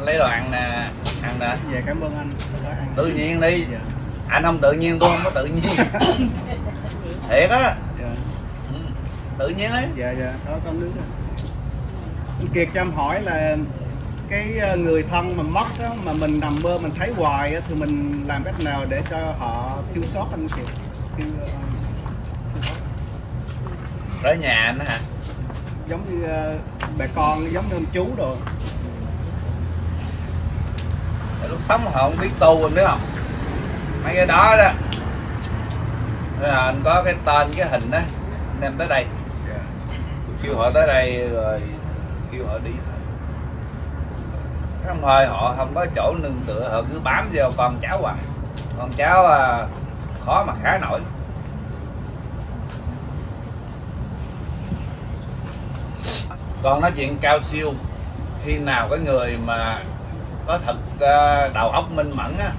lấy đồ ăn nè ăn nè. Dạ cảm ơn anh. Đã tự nhiên đi. Dạ. Anh không tự nhiên tôi không có tự nhiên. Thiệt á. Dạ. Ừ, tự nhiên ấy. Dạ dạ. Đó con rồi anh Kiệt cho em hỏi là cái ờ, người thân mà mất đó, mà mình nằm mơ mình thấy hoài á, thì mình làm cách nào để cho họ thiếu sót anh Kiệt? Thiếu, ờ, thiếu tới nhà anh hả? Giống như ờ, bà con giống như ông chú rồi lúc sống họ không biết tu anh biết không? Mấy cái đó đó. Thế là anh có cái tên cái hình đó anh đem tới đây. Kêu họ tới đây rồi kêu họ đi. Trong không thôi họ không có chỗ nương tựa họ cứ bám vào con cháu à. Con cháu à, khó mà khá nổi. Còn nói chuyện cao siêu khi nào cái người mà có thật à, đầu óc minh mẫn á.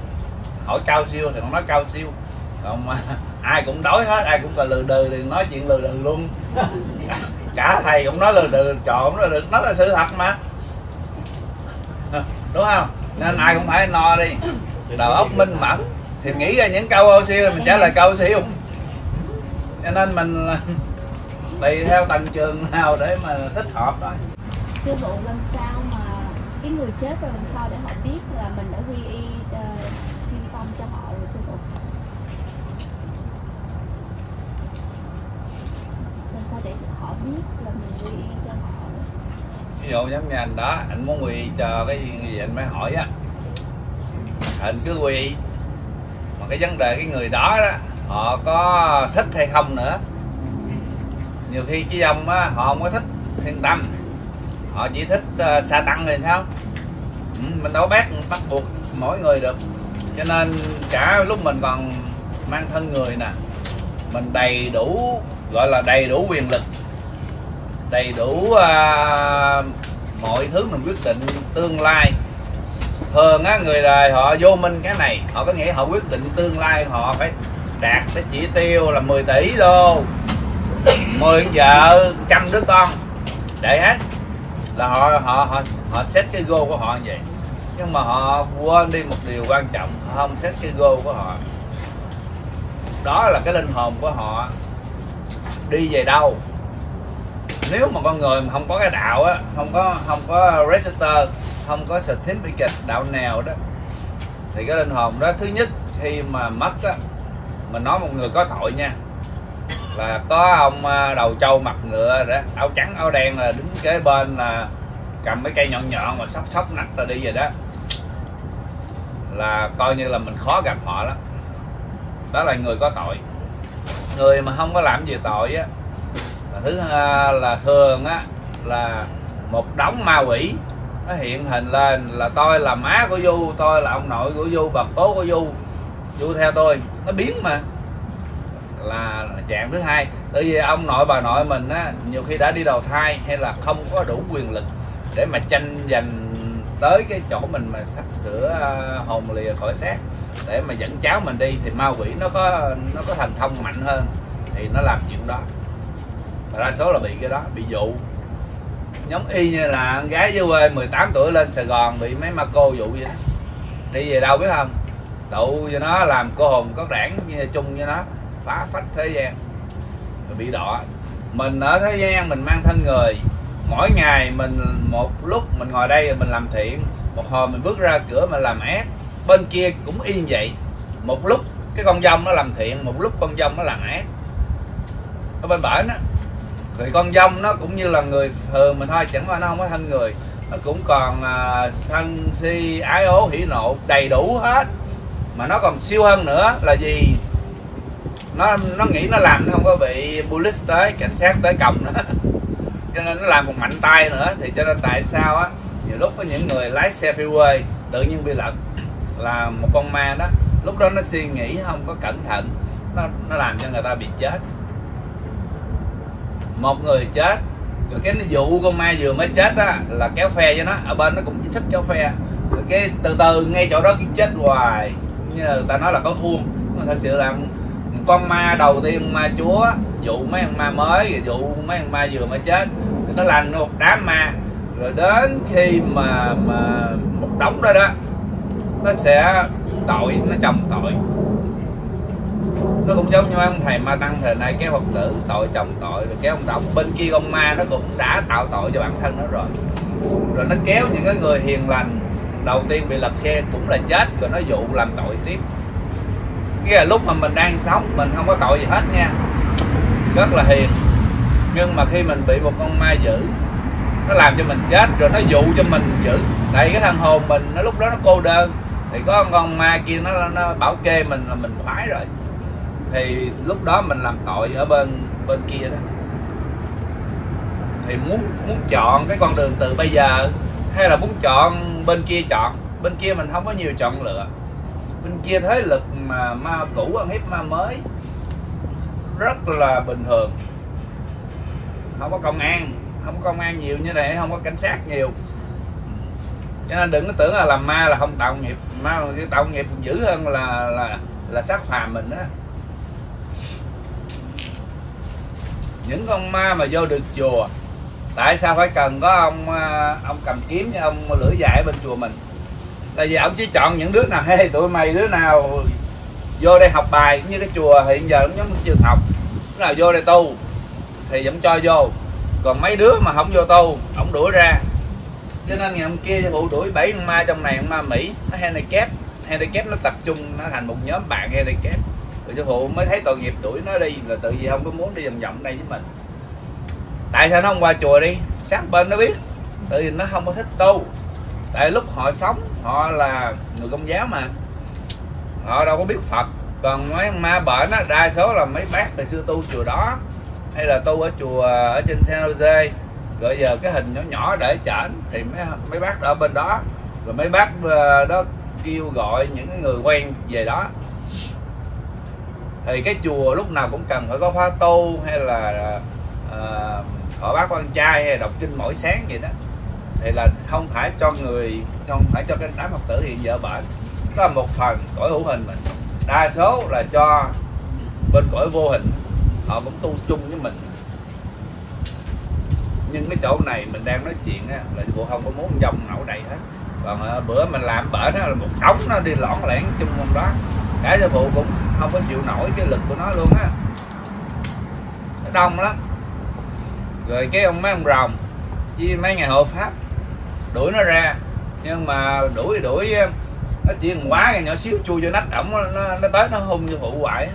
Hỏi cao siêu thì không nói cao siêu. Còn mà ai cũng đói hết ai cũng còn lừ đừ thì nói chuyện lừ đừ luôn. Cả thầy cũng nói lừ đừ trò cũng nói được nói là sự thật mà. Đúng không? Nên ai cũng phải no đi. Đầu óc minh mẫn thì nghĩ ra những câu ô siêu thì mình trả lời câu siêu. Cho nên mình tùy theo tầng trường nào để mà thích hợp đó sư phụ làm sao mà cái người chết rồi làm sao để họ biết là mình đã quy y ờ, uh, tâm cho họ rồi sư phụ? Làm sao để họ biết là mình quy y cho họ? Ví dụ giống như anh đó anh muốn quy cho cái gì anh mới hỏi á. Anh cứ quy mà cái vấn đề cái người đó đó họ có thích hay không nữa. Nhiều khi cái dòng á họ không có thích thiên tâm họ chỉ thích uh, sa tăng rồi sao? Ừ, mình đâu bác bắt buộc mỗi người được. Cho nên cả lúc mình còn mang thân người nè mình đầy đủ gọi là đầy đủ quyền lực đầy đủ uh, mọi thứ mình quyết định tương lai. Thường á người đời họ vô minh cái này họ có nghĩa họ quyết định tương lai họ phải đạt cái chỉ tiêu là 10 tỷ đô. 10 vợ trăm đứa con. Để hết là họ họ họ họ xét cái goal của họ như vậy. Nhưng mà họ quên đi một điều quan trọng, họ không xét cái goal của họ. Đó là cái linh hồn của họ đi về đâu. Nếu mà con người mà không có cái đạo á, không có không có register, không có certificate đạo nào đó, thì cái linh hồn đó, thứ nhất, khi mà mất á, mình nói một người có tội nha là có ông à, đầu trâu mặt ngựa đó, áo trắng, áo đen là đứng kế bên là cầm mấy cây nhọn nhọn mà sóc sóc nách rồi đi về đó. Là coi như là mình khó gặp họ lắm. Đó là người có tội. Người mà không có làm gì tội á, là thứ là thường á, là một đống ma quỷ nó hiện hình lên là tôi là má của du tôi là ông nội của du bà cố của du du theo tôi, nó biến mà là dạng thứ hai. Bởi vì ông nội bà nội mình á, nhiều khi đã đi đầu thai hay là không có đủ quyền lực để mà tranh giành tới cái chỗ mình mà sắp sửa à, hồn lìa khỏi xác để mà dẫn cháu mình đi, thì ma quỷ nó có nó có thành thông mạnh hơn thì nó làm chuyện đó. Và đa số là bị cái đó, bị dụ. Giống y như là con gái dưới quê 18 tuổi lên Sài Gòn bị mấy ma cô dụ vậy đó. Đi về đâu biết không? Tụ cho nó làm cô hồn có đảng như chung cho nó phá phách thế gian. Rồi bị đỏ mình ở thế gian mình mang thân người. Mỗi ngày mình một lúc mình ngồi đây mình làm thiện. Một hồi mình bước ra cửa mình làm ác. Bên kia cũng y như vậy. Một lúc cái con dông nó làm thiện một lúc con dông nó làm ác. Ở bên bển á thì con dông nó cũng như là người thường mình thôi chẳng qua nó không có thân người. Nó cũng còn uh, sân si ái ố hỉ nộ đầy đủ hết. Mà nó còn siêu hơn nữa là gì? Nó nó nghĩ nó làm nó không có bị police tới, cảnh sát tới còng nữa. Cho nên nó làm một mạnh tay nữa, thì cho nên tại sao á, nhiều lúc có những người lái xe freeway, tự nhiên bị lật, là một con ma đó, lúc đó nó suy nghĩ không có cẩn thận, nó nó làm cho người ta bị chết. Một người chết, rồi cái vụ con ma vừa mới chết á, là kéo phe cho nó, ở bên nó cũng thích kéo phe. Rồi cái từ từ, ngay chỗ đó cái chết hoài, như người ta nói là có khuôn mà thật sự là con ma đầu tiên ma chúa, dụ mấy con ma mới, rồi dụ mấy con ma vừa mới chết. Nó lành một đám ma. Rồi đến khi mà mà một đống đó đó, nó sẽ tội, nó chồng tội. Nó cũng giống như ông thầy ma tăng thời nay kéo phật tử tội chồng tội, rồi kéo ông đóng bên kia ông ma nó cũng đã tạo tội cho bản thân nó rồi. Rồi nó kéo những cái người hiền lành, đầu tiên bị lật xe cũng là chết, rồi nó dụ làm tội tiếp cái là lúc mà mình đang sống, mình không có tội gì hết nha. Rất là hiền. Nhưng mà khi mình bị một con ma dữ, nó làm cho mình chết, rồi nó dụ cho mình giữ tại cái thằng hồn mình, nó lúc đó nó cô đơn. Thì có con ma kia nó nó bảo kê mình là mình khoái rồi. Thì lúc đó mình làm tội ở bên bên kia đó. Thì muốn muốn chọn cái con đường từ bây giờ, hay là muốn chọn bên kia chọn? Bên kia mình không có nhiều chọn lựa. Bên kia thế lực mà ma cũ ăn hiếp ma mới rất là bình thường. Không có công an, không có công an nhiều như này, không có cảnh sát nhiều. Cho nên đừng có tưởng là làm ma là không tạo nghiệp, ma cái tạo nghiệp dữ hơn là là là sát phàm mình đó những con ma mà vô được chùa, tại sao phải cần có ông à, ông cầm kiếm với ông lưỡi dài bên chùa mình? Tại vì ông chỉ chọn những đứa nào hay tụi mày đứa nào vô đây học bài như cái chùa hiện giờ cũng giống trường học. Lúc nào vô đây tu thì vẫn cho vô. Còn mấy đứa mà không vô tu, ổng đuổi ra. Cho nên ngày hôm kia phụ đuổi bảy con ma trong này, con ma mỹ, nó handicap. Handicap nó tập trung, nó thành một nhóm bạn handicap. Rồi sư phụ mới thấy tội nghiệp, đuổi nó đi. Là tự vì không có muốn đi vòng vòng đây với mình. Tại sao nó không qua chùa đi? Sáng bên nó biết. Tự vì nó không có thích tu. Tại lúc họ sống, họ là người công giáo mà họ đâu có biết phật. Còn mấy ma bệnh á đa số là mấy bác từ xưa tu chùa đó. Hay là tu ở chùa ở trên San Jose. Rồi giờ cái hình nhỏ nhỏ để chảnh thì mấy mấy bác ở bên đó. Rồi mấy bác ờ, đó kêu gọi những người quen về đó. Thì cái chùa lúc nào cũng cần phải có khóa tu hay là uh, họ bác quan trai hay đọc kinh mỗi sáng vậy đó. Thì là không phải cho người không phải cho cái đám phật tử hiện giờ bệnh đó là một phần cõi hữu hình mình. Đa số là cho bên cõi vô hình họ cũng tu chung với mình. Nhưng cái chỗ này mình đang nói chuyện á, là bộ không có muốn dòng nổi đầy hết. Còn à, bữa mình làm bển là một đống nó đi lõn lẻn chung trong đó. Cả sư phụ cũng không có chịu nổi cái lực của nó luôn á. Nó đông lắm. Rồi cái ông mấy ông rồng với mấy ngày hộ pháp đuổi nó ra. Nhưng mà đuổi đuổi nó chỉ quá cái nhỏ xíu chui vô nách ổng nó, nó tới nó hung như phụ hoại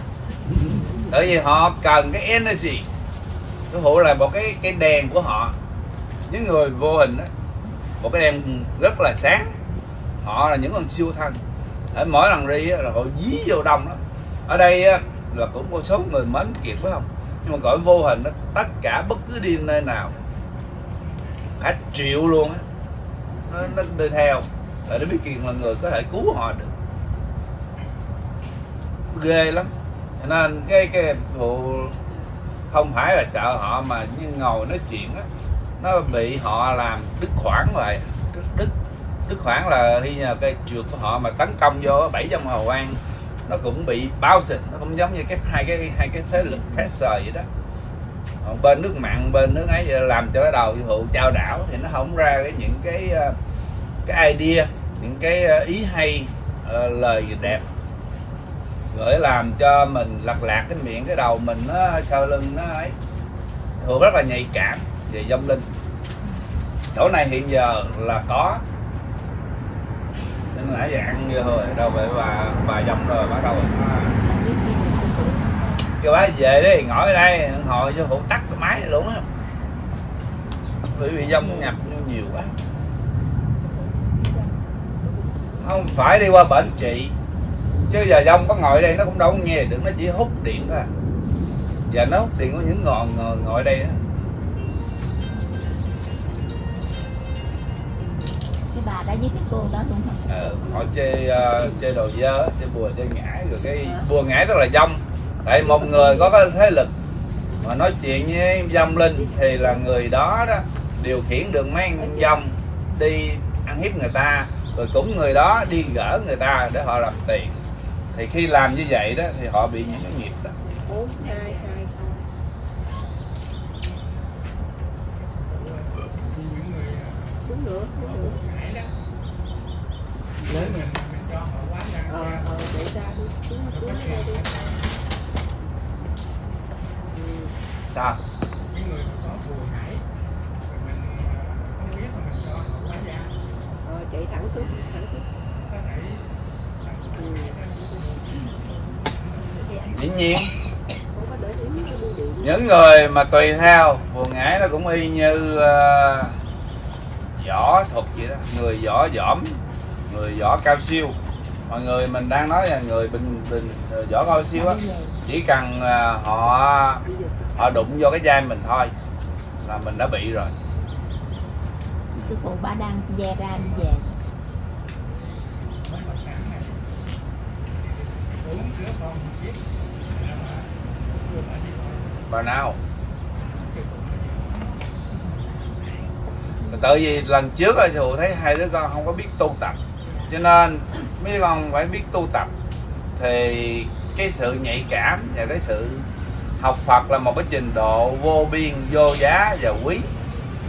tại vì họ cần cái energy. Cái phụ là một cái cái đèn của họ. Những người vô hình đó một cái đèn rất là sáng. Họ là những con siêu thân. Ở mỗi lần đi là họ dí vô đông đó ở đây là cũng có số người mến kiệt phải không? Nhưng mà gọi vô hình đó tất cả bất cứ đi nơi nào cả triệu luôn á. Nó, nó đi theo để Đức biết Kiền là người có thể cứu họ được. Ghê lắm. Cho nên cái cái vụ không phải là sợ họ mà như ngồi nói chuyện á, nó bị họ làm đứt khoảng lại. Đứt đứt khoảng là khi nhờ cái trượt của họ mà tấn công vô bảy trong hầu an nó cũng bị bao xịt. Nó cũng giống như cái, hai cái hai cái thế lực pressure vậy đó. Còn bên nước mặn, bên nước ấy, làm cho cái đầu vụ trao đảo thì nó không ra cái những cái ờ, cái idea những cái ờ, ý hay ờ, lời đẹp. Gửi làm cho mình lật lạc cái miệng, cái đầu mình nó sau lưng nó ấy. Thường rất là nhạy cảm về dông linh. Chỗ này hiện giờ là có. Nhưng nãy giờ ăn như rồi, đâu vậy bà bà dông rồi bắt đầu à. kêu bác về đi, ngồi ở đây hồi cho phụ tắt cái máy luôn á. Bởi vì dông nhập nhiều quá không phải đi qua bệnh trị chứ giờ dông có ngồi đây nó cũng đâu có nghe được nó chỉ hút điện thôi à. giờ nó hút điện của những ngọn ngồi, ngồi đây đó. cái bà đã giới thiệu cô đó luôn hả ờ, họ chơi uh, chơi đồ dơ chơi bùa chơi ngải rồi cái bùa ngải tức là dông. Tại một người có cái thế lực mà nói chuyện với dông linh thì là người đó đó điều khiển được mấy anh dông đi ăn hiếp người ta rồi cũng người đó đi gỡ người ta để họ làm tiền. Thì khi làm như vậy đó thì họ bị những cái nghiệp đó. Ờ ờ để ra đi. Xuống xuống đi. Ừ. sao ờ chạy thẳng xuống thẳng xuống. Dĩ nhiên. Những người mà tùy theo buồn ngải nó cũng y như uh, võ thuật vậy đó. Người võ dỏm người võ cao siêu. Mọi người mình đang nói là người bình bình võ cao siêu á chỉ cần uh, họ họ đụng vô cái vai mình thôi là mình đã bị rồi sư phụ ba đang ve ra đi về. Bà nào? Tự vì lần trước thì thù thấy hai đứa con không có biết tu tập. Cho nên mấy con phải biết tu tập. Thì cái sự nhạy cảm và cái sự học Phật là một cái trình độ vô biên, vô giá và quý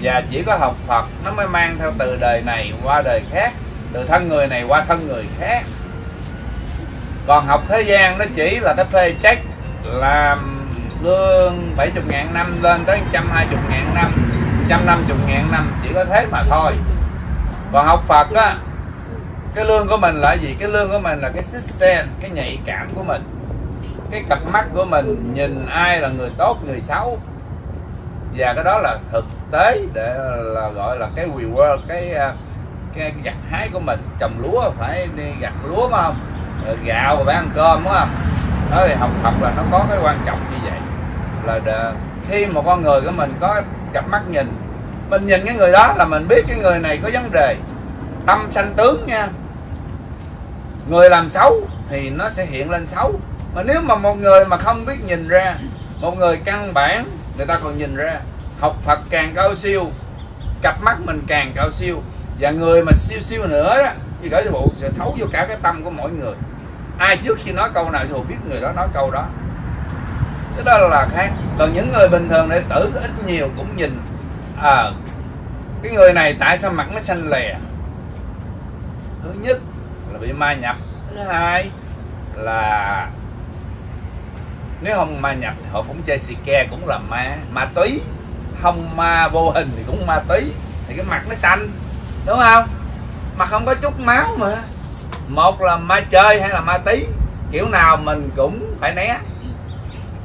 và chỉ có học Phật nó mới mang theo từ đời này qua đời khác, từ thân người này qua thân người khác. Còn học thế gian nó chỉ là cái phê trách làm lương 70 ngàn năm lên tới 120 ngàn năm 150 ngàn năm, chỉ có thế mà thôi. Còn học Phật á, cái lương của mình là gì? Cái lương của mình là cái system cái nhạy cảm của mình. Cái cặp mắt của mình nhìn ai là người tốt, người xấu và cái đó là thực tế để là gọi là cái reward cái à, cái gặt hái của mình. Trồng lúa phải đi gặt lúa ờ, phải không? Gạo và ăn cơm đúng không? Đó thì học tập là nó có cái quan trọng như vậy. Là để, khi một con người của mình có cặp mắt nhìn mình nhìn cái người đó là mình biết cái người này có vấn đề tâm sanh tướng nha. Người làm xấu thì nó sẽ hiện lên xấu. Mà nếu mà một người mà không biết nhìn ra một người căn bản người ta còn nhìn ra, học Phật càng cao siêu, cặp mắt mình càng cao siêu. Và người mà siêu siêu nữa đó thì gửi vụ sẽ thấu vô cả cái tâm của mỗi người. Ai trước khi nói câu nào thì biết người đó nói câu đó. Cái đó là khác. Còn những người bình thường đệ tử ít nhiều cũng nhìn à cái người này tại sao mặt nó xanh lè? Thứ nhất là bị ma nhập. Thứ hai là nếu không ma nhập thì họ cũng chơi xì ke cũng là ma ma túy. Không ma vô hình thì cũng ma túy. Thì cái mặt nó xanh đúng không? Mà không có chút máu mà. Một là ma chơi hay là ma tí kiểu nào mình cũng phải né.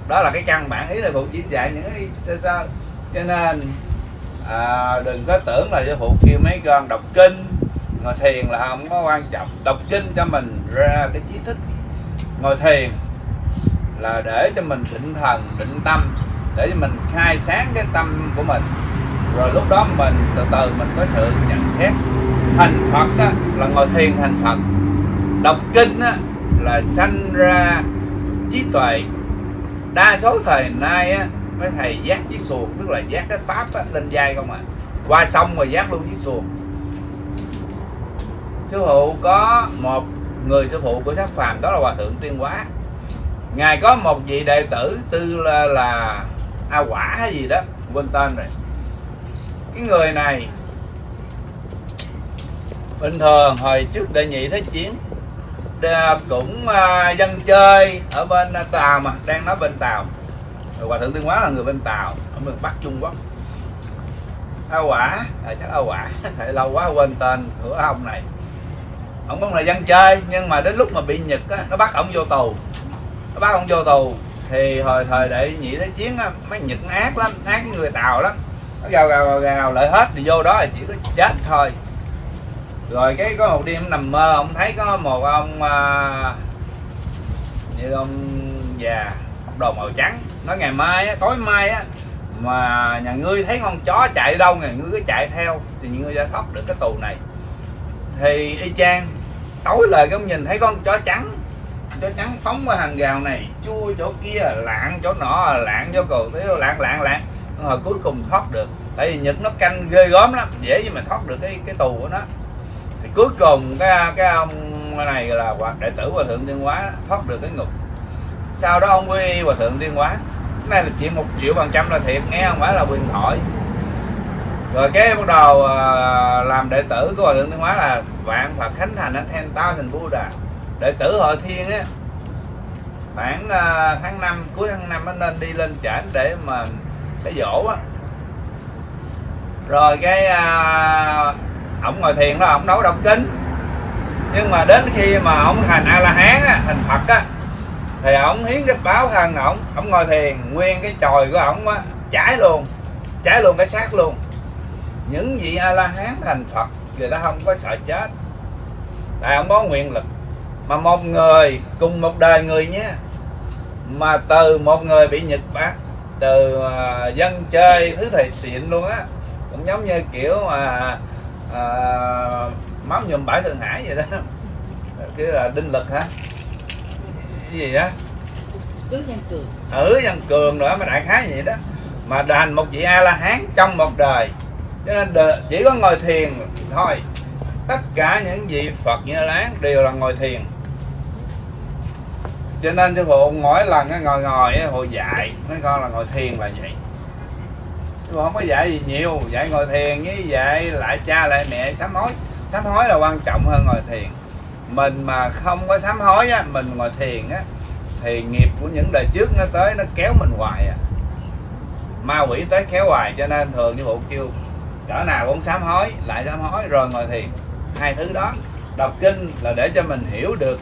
Đó là cái căn bản ý là phụ chỉ dạy những cái sơ sơ. Cho nên à, đừng có tưởng là cái phụ kêu mấy con đọc kinh. Ngồi thiền là không có quan trọng. Đọc kinh cho mình ra cái trí thức. Ngồi thiền là để cho mình định thần định tâm để cho mình khai sáng cái tâm của mình. Rồi lúc đó mình từ từ mình có sự nhận xét. Thành phật á, là ngồi thiền thành phật. Đọc kinh á, là sanh ra trí tuệ. Đa số thời nay á, mấy thầy giác chiếc xuồng tức là giác cái pháp á, lên dây không à. Qua sông rồi giác luôn chiếc xuồng. Sư phụ có một người sư phụ của sắc phàm đó là hòa thượng tuyên hóa ngài có một vị đệ tử tư là, là a quả hay gì đó quên tên rồi. Cái người này bình thường hồi trước đệ nhị thế chiến cũng uh, dân chơi ở bên tàu mà đang nói bên tàu. Hòa thượng tuyên hóa là người bên tàu ở miền bắc trung quốc. A quả à, chắc a quả thầy lâu quá quên tên của ông này. Ông cũng là dân chơi nhưng mà đến lúc mà bị nhật á, nó bắt ông vô tù bác không vô tù thì hồi thời để nhị thế chiến á, mấy nhật ác lắm ác người tàu lắm. Nó gào gào gào, gào lại hết thì vô đó là chỉ có chết thôi. Rồi cái có một đêm nằm mơ ông thấy có một ông à, như ông già mặc đồ màu trắng. Nói ngày mai á, tối mai á mà nhà ngươi thấy con chó chạy đâu nhà ngươi cứ chạy theo thì ngươi sẽ thoát được cái tù này. Thì y chang tối lời cái ông nhìn thấy con chó trắng chó trắng phóng qua hàng rào này, chui chỗ kia, lạng chỗ nọ, lạng vô cầu thế lạng lạng lạng. Rồi cuối cùng thoát được, tại vì nhật nó canh ghê gớm lắm, dễ gì mà thoát được cái cái tù của nó. Thì cuối cùng cái cái ông này là hoặc đệ tử hòa thượng tiên hóa, thoát được cái ngục. Sau đó ông quy hòa thượng tiên hóa, cái này là chỉ một triệu phần trăm là thiệt nghe, không phải là quyền thoại. Rồi cái bắt đầu ờ, làm đệ tử của hòa thượng thiên hóa là vạn phật khánh thành ở ten thành buddha đệ tử hội thiên á khoảng à, tháng 5 cuối tháng 5 nó nên đi lên trển để mà cái dỗ á. Rồi cái à, ổng ngồi thiền đó ổng nấu đọc kính, nhưng mà đến khi mà ổng thành a la hán á, thành phật á thì ổng hiến cái báo thân ổng. Ổng ngồi thiền nguyên cái chòi của ổng á cháy luôn cháy luôn cái xác luôn. Những vị a la hán thành phật người ta không có sợ chết. Tại ông có nguyện lực mà một người cùng một đời người nhé. Mà từ một người bị nhật bác từ uh, dân chơi thứ thầy xịn luôn á. Cũng giống như kiểu mà uh, máu nhuộm bãi thượng hải vậy đó. Cái là đinh lực hả? Cái gì á? Cứ nhân cường. Ừ dân cường nữa mà đại khái vậy đó. Mà đành một vị a la hán trong một đời. Cho nên đời, chỉ có ngồi thiền thôi. Tất cả những vị phật như láng đều là ngồi thiền cho nên sư phụ mỗi lần á, ngồi ngồi á, hồi dạy mấy con là ngồi thiền là vậy. Sư phụ không có dạy gì nhiều dạy ngồi thiền với dạy lại cha lại mẹ sám hối. Sám hối là quan trọng hơn ngồi thiền. Mình mà không có sám hối á mình ngồi thiền á thì nghiệp của những đời trước nó tới nó kéo mình hoài à. Ma quỷ tới kéo hoài cho nên thường như phụ kêu cỡ nào cũng sám hối lại sám hối rồi ngồi thiền. Hai thứ đó. Đọc kinh là để cho mình hiểu được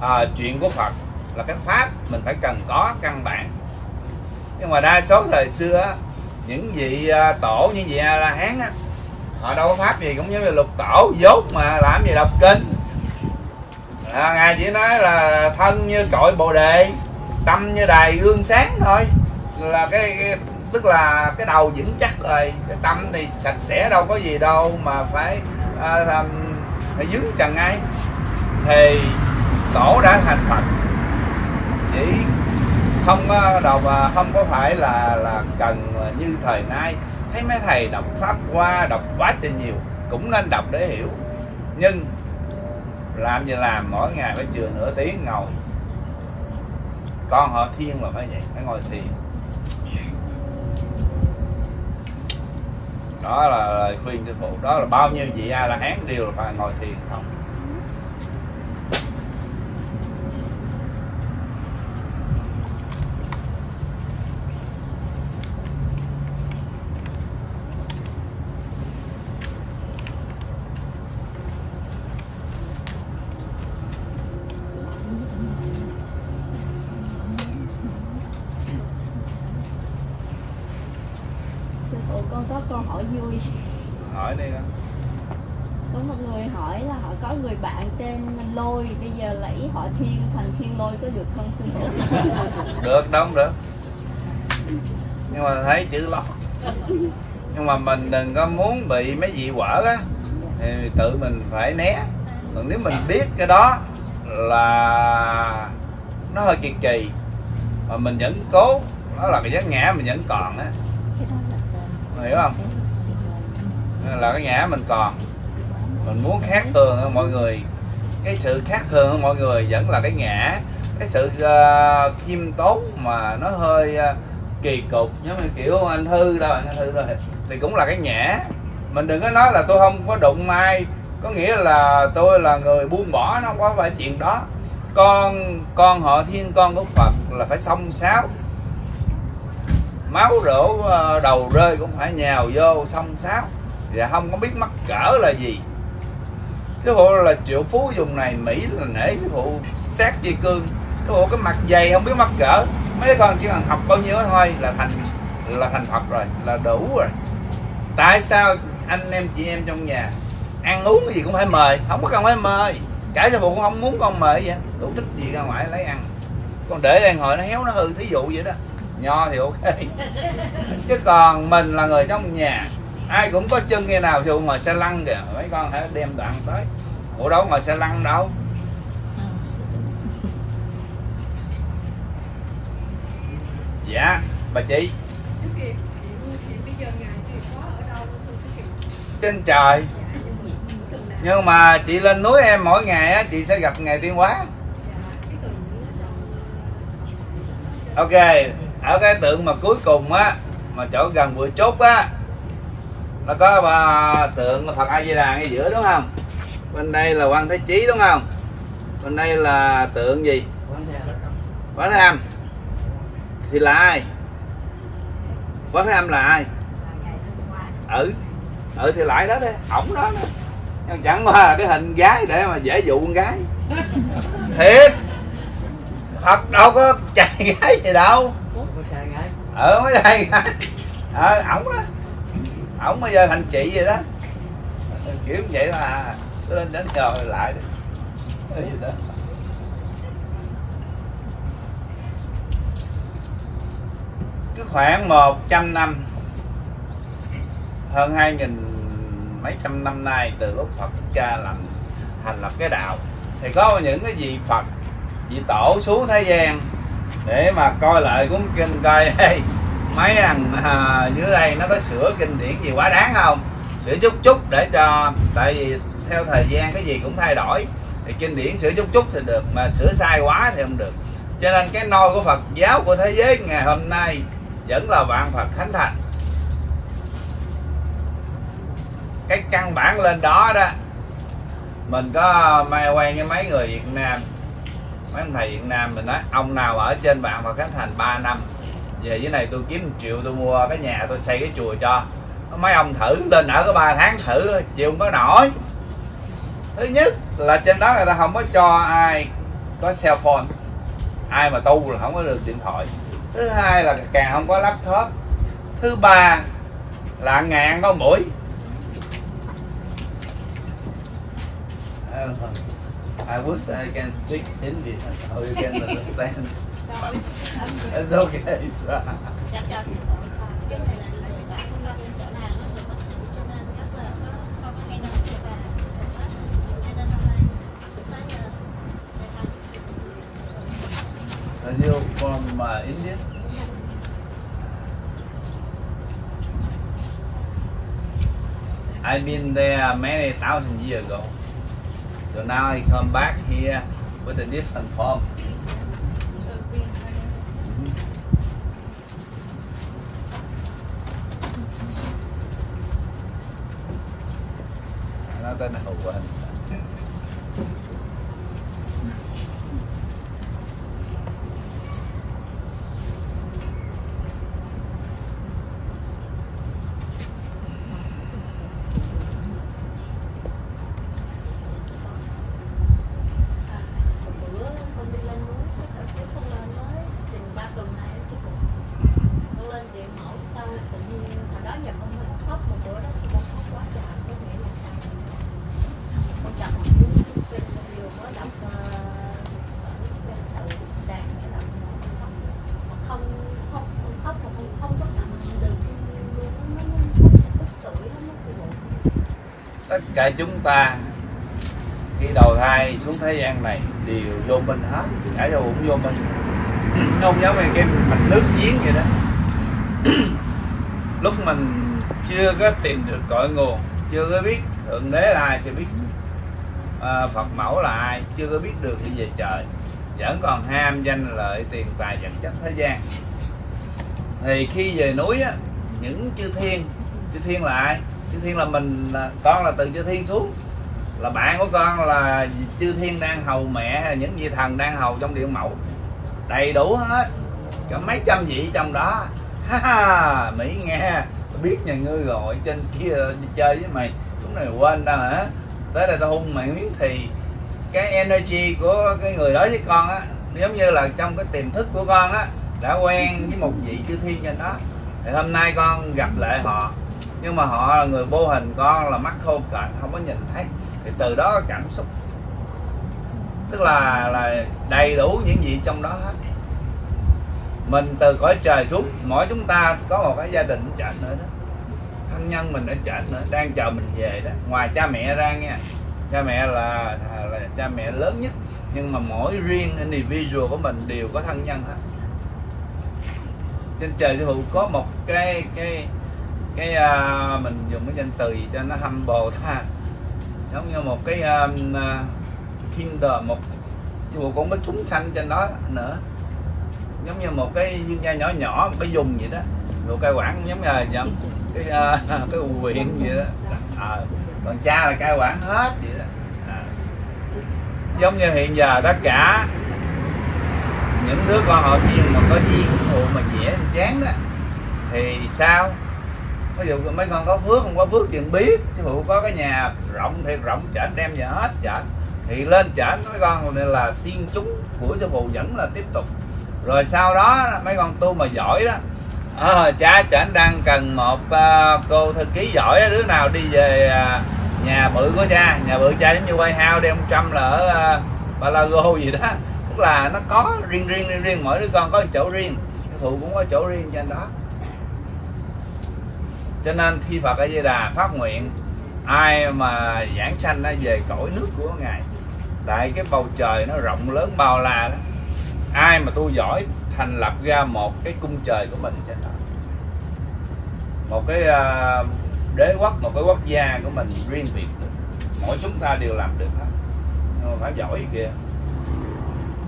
à, chuyện của phật là cái pháp mình phải cần có căn bản. Nhưng mà đa số thời xưa những vị à, tổ như vị a la hán á họ đâu có pháp gì cũng giống như lục tổ dốt mà làm gì đọc kinh. À, ngài chỉ nói là thân như cội bồ đề tâm như đài gương sáng thôi. Là cái, cái tức là cái đầu vững chắc rồi cái tâm thì sạch sẽ đâu có gì đâu mà phải à, làm, phải dướng trần ai thì tổ đã thành phật chỉ không ờ, đọc ờ, không có phải là là cần ờ, như thời nay. Thấy mấy thầy đọc pháp qua đọc quá trình nhiều, cũng nên đọc để hiểu. Nhưng làm gì làm, mỗi ngày phải chừa nửa tiếng ngồi. Con họ thiên là phải vậy, phải ngồi thiền. Đó là lời khuyên sư phụ. Đó là bao nhiêu vị a la hán đều là phải ngồi thiền không sư phụ con có câu hỏi vui hỏi đi con. có một người hỏi là họ có người bạn tên lôi bây giờ lấy họ thiên thành thiên lôi có được không sư phụ không được. Nhưng mà thấy chữ lo. Nhưng mà mình đừng có muốn bị mấy vị quở á thì tự mình phải né. Còn nếu mình biết cái đó là nó hơi kỳ kỳ, mà mình vẫn cố, đó là cái giác ngã mình vẫn còn á. Hiểu không? Là cái ngã mình còn. Mình muốn khác thường hơn mọi người. Cái sự khác thường hơn mọi người vẫn là cái ngã cái sự uh, khiêm tốn mà nó hơi uh, kỳ cục giống như kiểu anh thư đâu anh thư rồi thì cũng là cái nhã. Mình đừng có nói là tôi không có đụng ai có nghĩa là tôi là người buông bỏ nó không có phải chuyện đó. Con con họ thiên con của phật là phải xông xáo. Máu rổ ờ, đầu rơi cũng phải nhào vô xông xáo. Và không có biết mắc cỡ là gì. Sư phụ là triệu phú dùng này mỹ là nể sư phụ sát dây cương ủa, cái mặt dày không biết mắc cỡ. Mấy con chỉ cần học bao nhiêu đó thôi là thành là thành phật rồi, là đủ rồi. Tại sao anh em chị em trong nhà ăn uống cái gì cũng phải mời? Không có cần phải mời. Cả cho bụng cũng không muốn con mời vậy. Đủ thích gì ra ngoài lấy ăn. Con để đang hồi nó héo nó hư, thí dụ vậy đó. Nho thì ok. Chứ còn mình là người trong nhà, ai cũng có chân nghe nào dù ngồi xe lăn kìa. Mấy con hãy đem đoạn tới. Ủa, đâu ngồi xe lăn đâu. Dạ bà chị. Trên trời. nhưng mà chị lên núi em mỗi ngày á chị sẽ gặp ngày tiên hóa. Ok ở cái tượng mà cuối cùng á mà chỗ gần bụi chốt á nó có ba tượng Phật A Di Đà ngay giữa đúng không? Bên đây là quan Thế Chí đúng không? Bên đây là tượng gì? Quán Thế Âm thì là ai? Quán Thế Âm là ai? Ừ ừ thì lại đó đấy ổng đó đó. Nhưng chẳng qua là cái hình gái để mà dễ dụ con gái. Thiệt. Thật đâu có trai gái gì đâu. Ờ mới gái. Ờ ổng đó. Ổng bây giờ thành chị vậy đó. Kiểu vậy là lên đến chờ lại đi. Gì đó. Khoảng 100 năm. Hơn hai nghìn mấy trăm năm nay từ lúc Phật cha làm thành lập cái đạo thì có những cái vị Phật vị tổ xuống thế gian để mà coi lại cuốn kinh coi hey, mấy thằng à, dưới đây nó có sửa kinh điển gì quá đáng không? Sửa chút chút để cho tại vì theo thời gian cái gì cũng thay đổi thì kinh điển sửa chút chút thì được mà sửa sai quá thì không được. Cho nên cái nôi của Phật giáo của thế giới ngày hôm nay vẫn là vạn Phật Khánh Thành. Cái căn bản lên đó đó, mình có mai quen với mấy người Việt Nam. Mấy ông thầy Việt Nam mình nói, ông nào ở trên vạn Phật Khánh Thành 3 năm, về dưới này tôi kiếm 1 triệu tôi mua cái nhà tôi xây cái chùa cho. Mấy ông thử lên ở có 3 tháng thử, chịu không có nổi. Thứ nhất là trên đó người ta không có cho ai có cell phone. Ai mà tu là không có được điện thoại thứ hai là càng không có laptop. Thứ ba là ngàn có mũi. I wish I can speak Hindi so you can understand. It's okay. Are from uh, India? I've been there many thousand years ago. So now I come back here with a different form. Nó tên là Hậu Quỳnh. một bữa không đi lên núi chứ không lên nói thì ba tuần nay chứ cũng con lên điện mẫu sau tự nhiên hồi đó giờ con mình khóc một bữa đó thì con khóc quá trời có nghĩa là sao con đọc một cuốn kinh con vừa mới đọc ờ, ở trên tự đàn để đọc mà không không không khóc mà không không có cảm được luôn nó nó tức tuổi lắm nó phụ Tất cả chúng ta khi đầu thai xuống thế gian này đều vô minh hết. Cả vô cũng vô minh. Không giống như cái mạch nước giếng vậy đó. Lúc mình chưa có tìm được cội nguồn chưa có biết thượng đế là ai chưa biết. À, phật mẫu là ai chưa có biết được đi về trời. Vẫn còn ham danh lợi tiền tài vật chất thế gian. Thì khi về núi á những chư thiên chư thiên là ai? Chư thiên là mình là- con là từ chư thiên xuống. Là bạn của con là chư thiên đang hầu mẹ hay những vị thần đang hầu trong điện mẫu đầy đủ hết. Có mấy trăm vị trong đó. Ha ha, mỹ nghe. Biết nhà ngươi rồi trên kia chơi với mày. Lúc này quên tao hả? Tới đây tao hung mày miếng thì cái energy của cái người đó với con á, giống như là trong cái tiềm thức của con á, đã quen với một vị chư thiên trên đó. Thì hôm nay con gặp lại họ nhưng mà họ là người vô hình con là mắt khô cạnh không có nhìn thấy. Thì từ đó cảm xúc. Tức là là đầy đủ những gì trong đó hết. Mình từ cõi trời xuống mỗi chúng ta có một cái gia đình chợ nữa đó. Thân nhân mình ở chợ nữa đang chờ mình về đó. Ngoài cha mẹ ra nha. Cha mẹ là, là cha mẹ lớn nhất. Nhưng mà mỗi riêng individual của mình đều có thân nhân hết. Trên trời sư phụ có một cái cái cái uh, mình dùng cái danh từ gì cho nó humble ha giống như một cái um, uh, kinder một chùa cũng có chúng sanh trên đó nữa. Giống như một cái dương gia nhỏ nhỏ một cái dùng vậy đó. Đồ cai quản giống như là giống cái uh, cái huyện gì đó. À, còn cha là cai quản hết vậy đó. À. giống như hiện giờ tất cả những đứa con họ chiên mà có duyên thụ mà dễ chán đó thì sao? Ví dụ mấy con có phước không có phước chuyện biết. Chứ phụ có cái nhà rộng thiệt rộng chảnh đem về hết chảnh thì lên chảnh mấy con này là tiên chúng của sư phụ vẫn là tiếp tục. Rồi sau đó mấy con tu mà giỏi đó à, cha chảnh đang cần một uh, cô thư ký giỏi đứa nào đi về uh, nhà bự của cha. Nhà bự cha giống như quay hao đem trăm là ở uh, Balago gì đó. Tức là nó có riêng riêng riêng riêng mỗi đứa con có chỗ riêng. Sư phụ cũng có chỗ riêng trên đó cho nên khi Phật A Di Đà phát nguyện, ai mà giảng sanh nó về cõi nước của ngài, tại cái bầu trời nó rộng lớn bao la đó, ai mà tu giỏi thành lập ra một cái cung trời của mình trên đó. Một cái ờ, đế quốc, một cái quốc gia của mình riêng biệt được. Mỗi chúng ta đều làm được hết. Nhưng mà phải giỏi kìa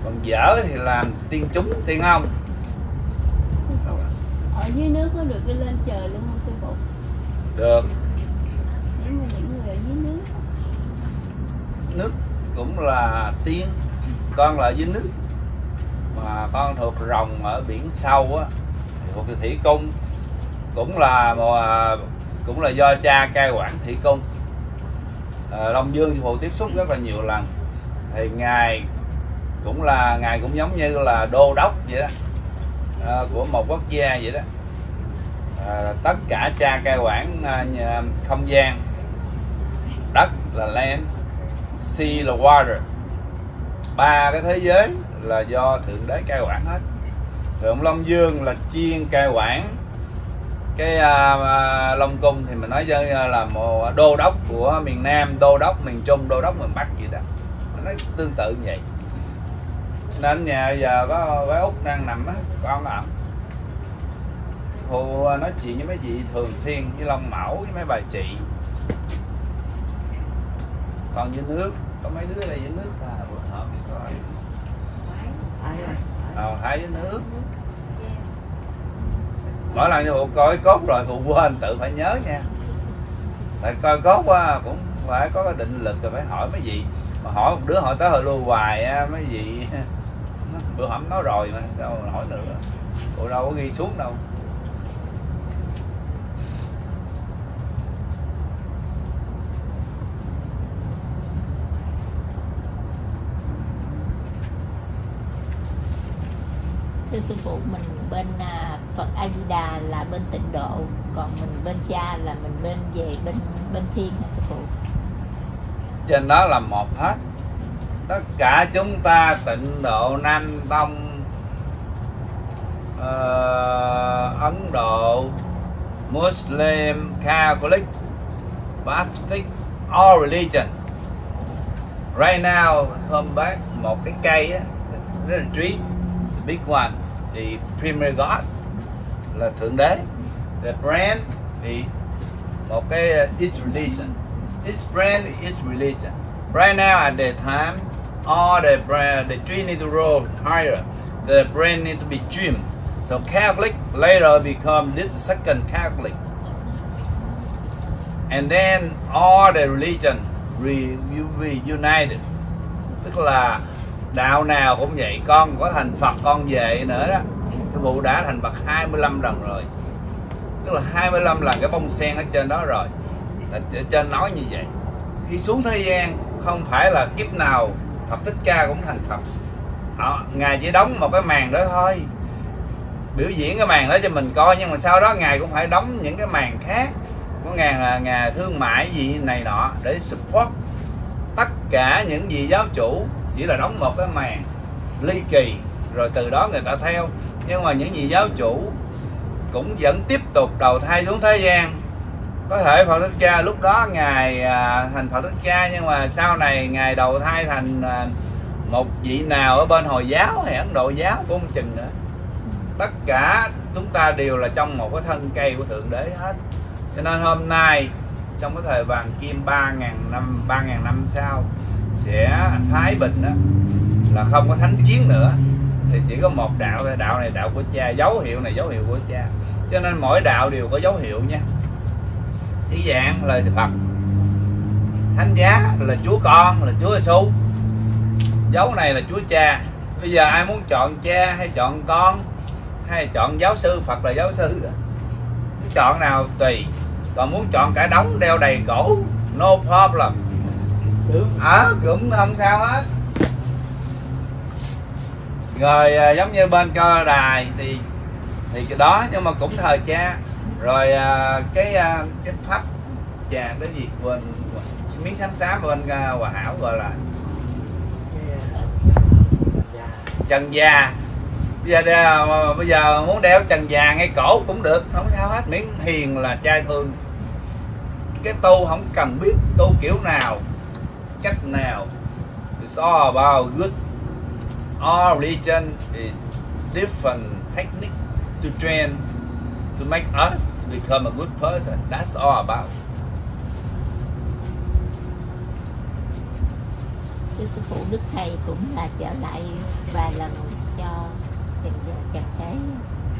còn dở thì làm tiên chúng, tiên ông dưới nước có được đi lên trời luôn không sư phụ? Được. Nếu mà những người ở dưới nước. Nước cũng là tiên. Con là dưới nước. Mà con thuộc rồng ở biển sâu á thuộc thủy cung. Cũng là một à, cũng là do cha cai quản thủy cung. À, long dương phụ tiếp xúc rất là nhiều lần. Thì ngài cũng là ngài cũng giống như là đô đốc vậy đó. À, của một quốc gia vậy đó à, tất cả cha cai quản à, nhà- không gian. Đất là land sea là water. Ba cái thế giới là do thượng đế cai quản hết. Thượng long dương là chiên cai quản. Cái à, à, long cung thì mình nói với à, là một đô đốc của miền nam đô đốc miền trung đô đốc miền bắc vậy đó. Mình nói tương tự như vậy. Nên nhà giờ có bé út đang nằm á con ạ Hồ nói chuyện với mấy vị thường xuyên với Long Mẫu với mấy bà chị. Còn dưới nước có mấy đứa đây? Dưới nước à bữa hộp đi coi ờ hai dưới nước mỗi lần như coi cốt rồi phụ quên tự phải nhớ nha. Tại coi cốt á cũng phải có cái định lực rồi phải hỏi mấy vị. Mà hỏi một đứa hỏi tới hồi lưu hoài á mấy vị. Bữa hổm nói rồi mà đâu hỏi nữa phụ đâu có ghi xuống đâu thưa sư phụ mình bên à, Phật A Di Đà là bên tịnh độ còn mình bên cha là mình bên về bên bên thiên hả sư phụ? Trên đó là một hết. Tất cả chúng ta tịnh độ nam tông uh, ấn độ muslim catholic baptist all religion. Right now hôm bác một cái cây á rất là tree the big one the premier god là thượng đế. The brand thì một cái uh, is religion. This brand is religion. Right now at the time all the brand the tree need to grow higher the brand need to be trimmed. So catholic later become this second catholic. And then all the religion re- will be united. Tức là đạo nào cũng vậy con có thành Phật con về nữa đó. Cái phụ đã thành Phật 25 lần rồi. Tức là 25 lần cái bông sen ở trên đó rồi. Ở trên nói như vậy. Khi xuống thế gian không phải là kiếp nào Phật Thích Ca cũng thành Phật. Họ, ngài chỉ đóng một cái màn đó thôi. Biểu diễn cái màn đó cho mình coi nhưng mà sau đó ngài cũng phải đóng những cái màn khác có ngài là ngài thương mại gì này nọ để support tất cả những gì giáo chủ chỉ là đóng một cái màn ly kỳ rồi từ đó người ta theo. Nhưng mà những gì giáo chủ cũng vẫn tiếp tục đầu thai xuống thế gian. Có thể Phật Thích Ca lúc đó ngài à, thành Phật Thích Ca nhưng mà sau này ngài đầu thai thành à, một vị nào ở bên Hồi giáo hay Ấn Độ giáo cũng không chừng nữa. Tất cả chúng ta đều là trong một cái thân cây của Thượng Đế hết. Cho nên hôm nay trong cái thời vàng kim ba ngàn năm ba ngàn năm sau sẽ thái bình đó là không có thánh chiến nữa. Thì chỉ có một đạo thôi, đạo này đạo của cha, dấu hiệu này dấu hiệu của cha. Cho nên mỗi đạo đều có dấu hiệu nha. Chỉ dạng lời Phật. Thánh giá là Chúa con, là Chúa Giêsu dấu này là Chúa Cha. Bây giờ ai muốn chọn cha hay chọn con hay chọn giáo sư, Phật là giáo sư. Muốn chọn nào tùy. Còn muốn chọn cả đống đeo đầy cổ no problem ở cũng không sao hết. Rồi à, giống như bên cơ đài thì thì cái đó nhưng mà cũng thời cha. Rồi à, cái à, cái pháp trà cái gì quên miếng xám xám bên à, hòa hảo gọi là. Trần già. Bây giờ đeo- à, bây giờ muốn đeo trần già ngay cổ cũng được không sao hết. Miễn hiền là trai thương. Cái tu không cần biết tu kiểu nào cách nào it's all about good? All religion is different technique to train to make us become a good person. That's all about. Cái sư phụ đức thầy cũng là trở lại vài lần cho trần trần thế.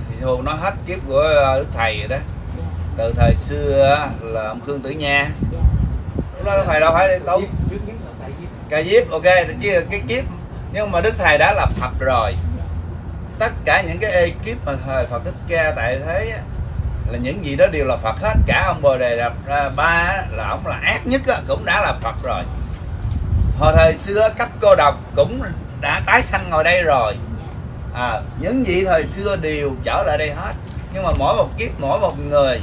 Thì hù nó hết kiếp của ờ, đức thầy rồi đó. Dạ. Từ thời xưa là ông khương tử nha. Dạ. Lúc đó phải đâu phải đi tu trước nhất là tại vì ca diếp ok chứ cái kiếp. Nhưng mà đức thầy đã là phật rồi. Tất cả những cái ekip mà thời Phật Thích Ca tại thế là những gì đó đều là Phật hết. Cả ông Bồ Đề đập Ra Ba là ông là ác nhất cũng đã là Phật rồi. Hồi thời xưa cấp cô độc cũng đã tái sanh ngồi đây rồi. À, những gì thời xưa đều trở lại đây hết. Nhưng mà mỗi một kiếp mỗi một người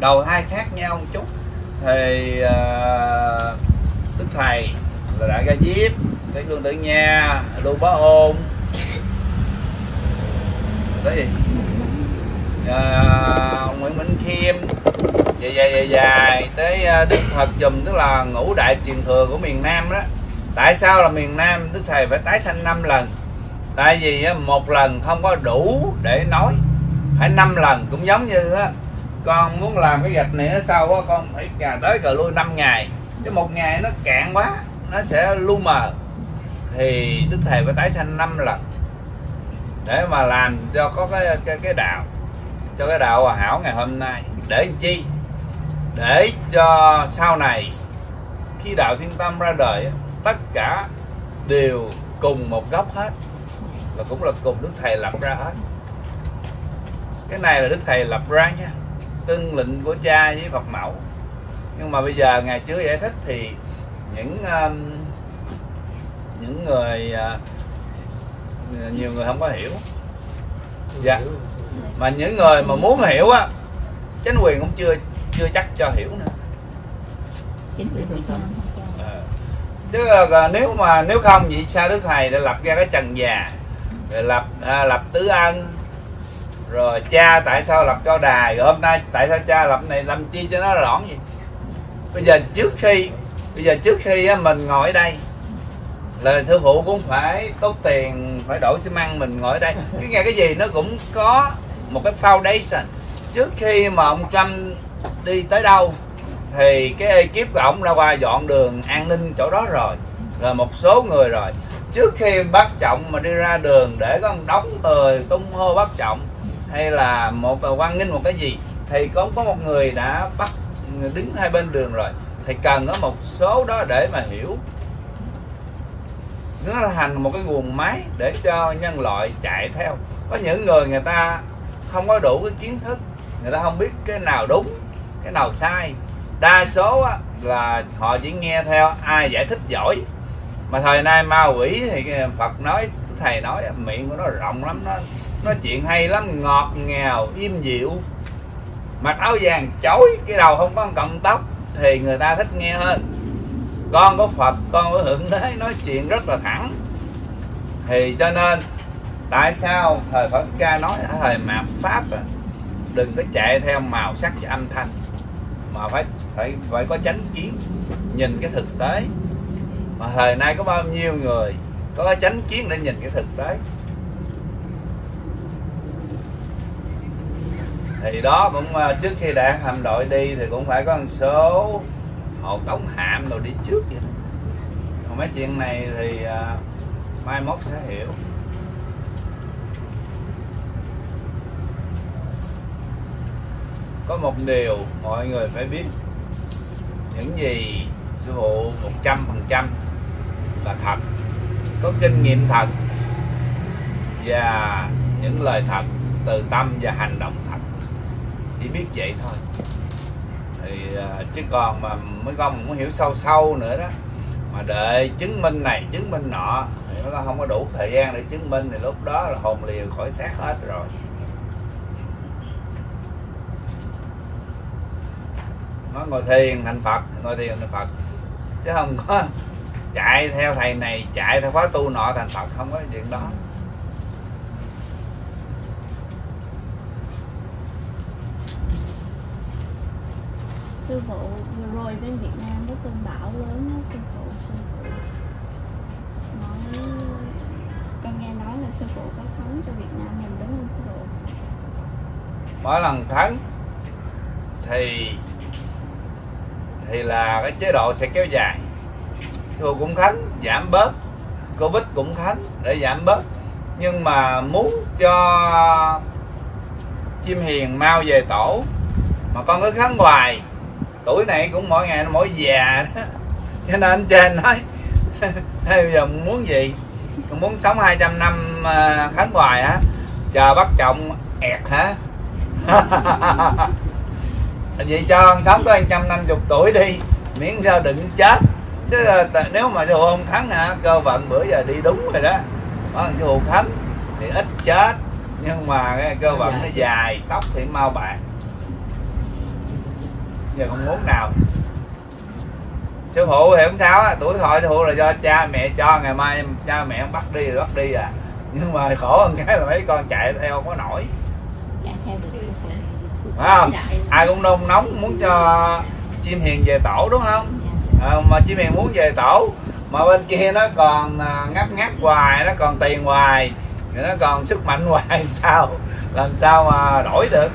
đầu thai khác nhau một chút. Thì uh, đức thầy là đã ra diếp cái cương tử nha lưu bá ôn. Tới gì à, nguyễn minh khiêm. Dài dài dài dài tới à, đức thật dùm tức là ngũ đại truyền thừa của miền nam đó. Tại sao là miền nam? Đức thầy phải tái sanh năm lần. Tại vì à, một lần không có đủ để nói. Phải năm lần cũng giống như á con muốn làm cái gạch này ở sau á con phải cà tới cà lui 5 ngày. Chứ một ngày nó cạn quá nó sẽ lu mờ. Thì đức thầy phải tái sanh năm lần để mà làm cho có cái cái, cái đạo cho cái đạo hòa hảo ngày hôm nay. Để làm chi? Để cho sau này khi đạo thiên tâm ra đời tất cả đều cùng một gốc hết và cũng là cùng đức thầy lập ra hết. Cái này là đức thầy lập ra nha tuân lệnh của cha với phật mẫu. Nhưng mà bây giờ ngài chưa giải thích thì những um, những người uh, nhiều người không có hiểu. Dạ. Mà những người mà muốn hiểu á chính quyền cũng chưa chưa chắc cho hiểu nữa. Chính quyền Ờ. chứ là nếu mà nếu không vậy sao đức thầy đã lập ra cái trần già rồi lập à, lập tứ ân rồi cha tại sao lập cho đài rồi hôm nay tại sao cha lập này làm chi cho nó lõn gì bây giờ trước khi bây giờ trước khi mình ngồi ở đây, là thương phụ cũng phải, tốn tiền phải đổi xi măng mình ngồi ở đây. Cái nghe cái gì nó cũng có một cái foundation. Trước khi mà ông Trump đi tới đâu, thì cái ekip của ổng ra qua dọn đường an ninh chỗ đó rồi rồi một số người rồi. Trước khi bác trọng mà đi ra đường để có đóng người tung hô bác trọng, hay là một, quan nghinh một cái gì, thì có có một người đã bắt, đứng hai bên đường rồi thì cần có một số đó để mà hiểu. Nó thành một cái nguồn máy để cho nhân loại chạy theo. Có những người người ta không có đủ cái kiến thức người ta không biết cái nào đúng cái nào sai. Đa số á, là họ chỉ nghe theo ai giải thích giỏi. Mà thời nay ma quỷ thì Phật nói thầy nói miệng của nó rộng lắm nó nói chuyện hay lắm ngọt ngào im dịu. Mặc áo vàng chối cái đầu không có cọng tóc thì người ta thích nghe hơn. Con có Phật con có hưởng đế nói chuyện rất là thẳng. Thì cho nên tại sao thời Phật ca nói ở thời mạt pháp à, đừng có chạy theo màu sắc và âm thanh mà phải phải phải có chánh kiến nhìn cái thực tế. Mà thời nay có bao nhiêu người có cái chánh kiến để nhìn cái thực tế? Thì đó cũng à, trước khi đảng hạm đội đi thì cũng phải có một số hộ tống hạm rồi đi trước vậy đó. còn mấy chuyện này thì à, mai mốt sẽ hiểu có một điều mọi người phải biết những gì sư phụ một trăm phần trăm là thật, có kinh nghiệm thật và những lời thật từ tâm và hành động chỉ biết vậy thôi. Thì à, chứ còn mà mấy con muốn hiểu sâu sâu nữa đó. Mà đợi chứng minh này, chứng minh nọ, thì mấy con không có đủ thời gian để chứng minh, thì lúc đó là hồn liều khỏi xác hết rồi. Nó ngồi thiền thành phật, ngồi thiền thành phật. Chứ không có chạy theo thầy này, chạy theo khóa tu nọ thành phật, không có chuyện đó sư phụ về rồi bên Việt Nam có cơn bão lớn đó sư phụ sư phụ nói con nghe nói là sư phụ có khấn cho Việt Nam mình, đúng không, sư phụ? Mỗi lần thắng thì thì là cái chế độ sẽ kéo dài. Thua cũng thắng, giảm bớt. Covid cũng thắng để giảm bớt. Nhưng mà muốn cho chim hiền mau về tổ, mà con cứ khấn hoài tuổi này cũng mỗi ngày nó mỗi già đó. Cho nên trên nói "Thế bây giờ muốn gì? Muốn sống 200 năm à, khấn hoài hả? Chờ bắt chồng ẹt hả? Vậy cho con sống tới 150 tuổi đi miễn sao đừng chết. Chứ t- nếu mà sư không khấn hả cơ vận bữa giờ đi đúng rồi đó. Có sư phụ khấn thì ít chết nhưng mà cái cơ vận nó dài tóc thì mau bạc giờ không muốn nào. Sư phụ thì không sao á tuổi thọ sư phụ là do cha mẹ cho ngày mai cha mẹ bắt đi thì bắt đi à. Nhưng mà khổ hơn cái là mấy con chạy theo không có nổi. Chạy theo được sư phụ. Phải không? Ai cũng nôn nóng muốn cho chim hiền về tổ đúng không? À, mà chim hiền muốn về tổ mà bên kia nó còn à, ngắt ngắt hoài nó còn tiền hoài nó còn sức mạnh hoài sao? Làm sao mà đổi được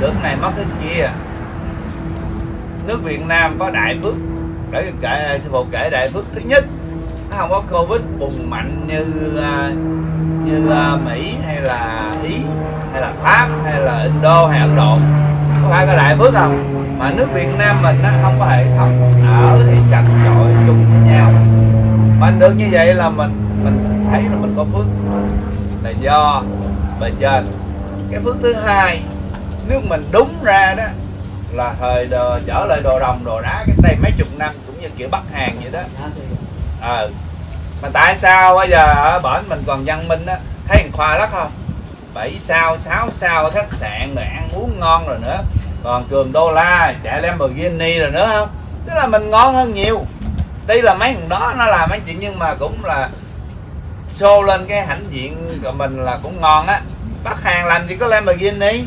được cái này mất cái kia. Nước Việt Nam có đại phước, để kể sư phụ kể đại phước thứ nhất, nó không có covid bùng mạnh như à, như à, Mỹ hay là Ý, hay là Pháp, hay là Indo, hay Ấn Độ. Có phải có đại phước không? Mà nước Việt Nam mình nó không có hệ thống ở thì chặt chội chung với nhau. Mình được như vậy là mình mình thấy là mình có phước. Là do bề trên. Cái phước thứ hai nếu mình đúng ra đó là thời đồ, trở lại đồ đồng đồ đá cái đây mấy chục năm cũng như kiểu Bắc Hàn vậy đó. Ờ. Mà tại sao bây giờ ở bển mình còn văn minh á thấy thằng khoa lắm không? Bảy sao sáu sao ở khách sạn rồi ăn uống ngon rồi nữa còn cường đô la chạy Lamborghini rồi nữa không? Tức là mình ngon hơn nhiều. Tuy là mấy thằng đó nó làm mấy chuyện nhưng mà cũng là show lên cái hãnh diện của mình là cũng ngon á. Bắc Hàn làm gì có Lamborghini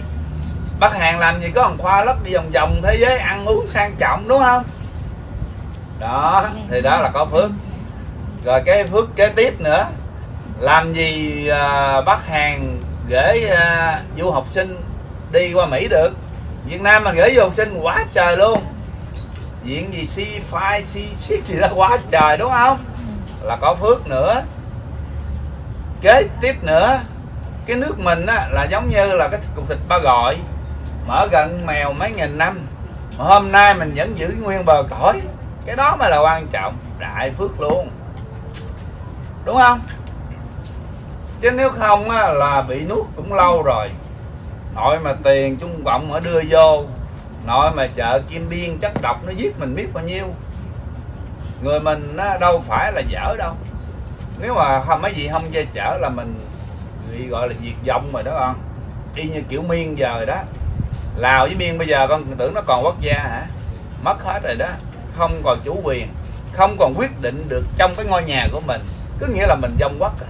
bác hàng làm gì có thằng khoa lất đi vòng vòng thế giới ăn uống sang trọng đúng không? Đó thì đó là có phước. Rồi cái phước kế tiếp nữa làm gì à, bác hàng gửi à, du học sinh đi qua Mỹ được? Việt Nam mình gửi du học sinh quá trời luôn. Diện gì C5, C6 gì đó quá trời đúng không? Là có phước nữa. Kế tiếp nữa cái nước mình á, là giống như là cái cục thịt ba gọi mở gần mèo mấy nghìn năm. Mà hôm nay mình vẫn giữ nguyên bờ cõi. Cái đó mới là quan trọng. Đại phước luôn. Đúng không? Chứ nếu không á, là bị nuốt cũng lâu rồi. Nội mà tiền trung cộng mà đưa vô. Nội mà chợ kim biên chất độc nó giết mình biết bao nhiêu. Người mình nó đâu phải là dở đâu. Nếu mà không mấy gì không che chở là mình bị gọi là diệt vong rồi đó con y như kiểu miên giờ đó lào với miên bây giờ con tưởng nó còn quốc gia hả? Mất hết rồi đó. Không còn chủ quyền, không còn quyết định được trong cái ngôi nhà của mình. Cứ nghĩa là mình dông quốc à.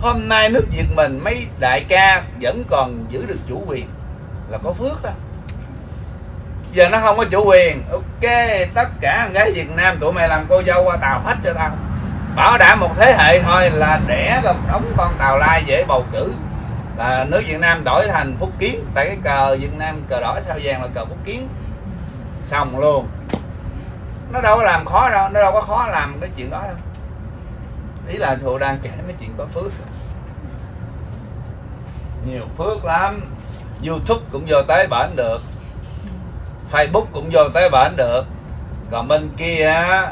hôm nay nước việt mình, mấy đại ca vẫn còn giữ được chủ quyền. Là có phước đó. giờ nó không có chủ quyền. Ok, tất cả gái việt nam tụi mày làm cô dâu qua tàu hết cho tao. Bảo đảm một thế hệ thôi là đẻ được đóng con tàu lai dễ bầu cử là nước Việt Nam đổi thành Phúc Kiến. Tại cái cờ Việt Nam cờ đỏ sao vàng là cờ Phúc Kiến. Xong luôn. Nó đâu có làm khó đâu, nó đâu có khó làm cái chuyện đó đâu. Ý là thù đang kể mấy chuyện có phước. Nhiều phước lắm. YouTube cũng vô tới bển được. Facebook cũng vô tới bển được. Còn bên kia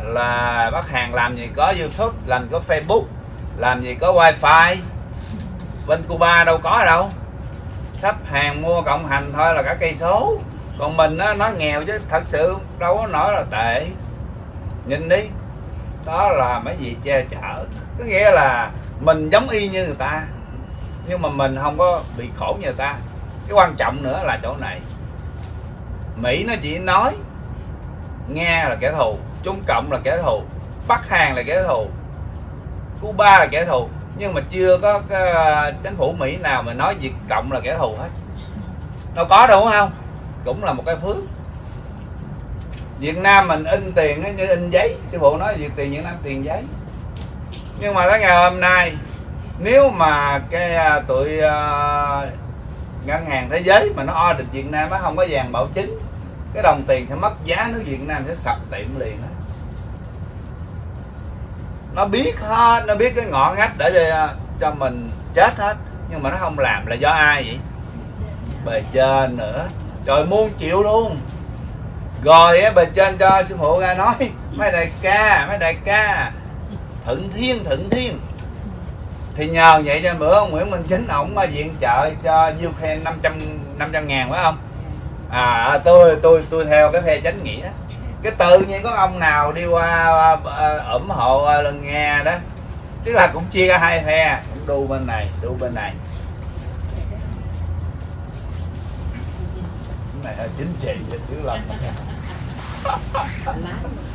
là bác hàng làm gì có YouTube, làm có Facebook, làm gì có wifi bên Cuba đâu có đâu. Sắp hàng mua cộng hành thôi là cả cây số. Còn mình á nó nghèo chứ, thật sự đâu có nói là tệ. Nhìn đi. Đó là mấy gì che chở. Có nghĩa là mình giống y như người ta, nhưng mà mình không có bị khổ như người ta. Cái quan trọng nữa là chỗ này. Mỹ nó chỉ nói nghe là kẻ thù, trung cộng là kẻ thù, bắc hàn là kẻ thù, cuba là kẻ thù nhưng mà chưa có cái, chính phủ mỹ nào mà nói việt cộng là kẻ thù hết. Đâu có đâu đúng không? Cũng là một cái phước. Việt Nam mình in tiền nó như in giấy. Sư phụ nói Việt tiền Việt Nam tiền giấy. Nhưng mà tới ngày hôm nay nếu mà cái ờ, tụi ờ, ngân hàng thế giới mà nó audit Việt Nam nó không có vàng bảo chứng cái đồng tiền sẽ mất giá nước Việt Nam sẽ sập tiệm liền đó nó biết hết nó biết cái ngõ ngách để cho, cho mình chết hết. Nhưng mà nó không làm là do ai vậy? Bề trên nữa. Trời muôn triệu luôn. Rồi á bề trên cho sư phụ ra nói mấy đại ca mấy đại ca. Thuận thiên thuận thiên. Thì nhờ vậy cho bữa ông Nguyễn Minh Chính ổng viện trợ cho Ukraine 500 500 ngàn phải không? À, à tôi tôi tôi theo cái phe chánh nghĩa cái tự nhiên có ông nào đi qua à, ủng hộ à, lần nghe đó tức là cũng chia ra hai phe cũng đu bên này đu bên này. Cái này hơi chính trị chứ lá